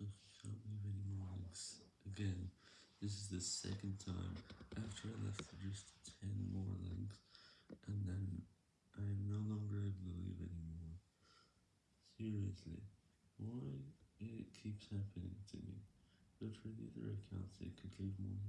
So can't leave any more links. Again, this is the second time after I left just 10 more links, and then I am no longer able to leave anymore. Seriously, why it keeps happening to me, but for the other accounts it could leave more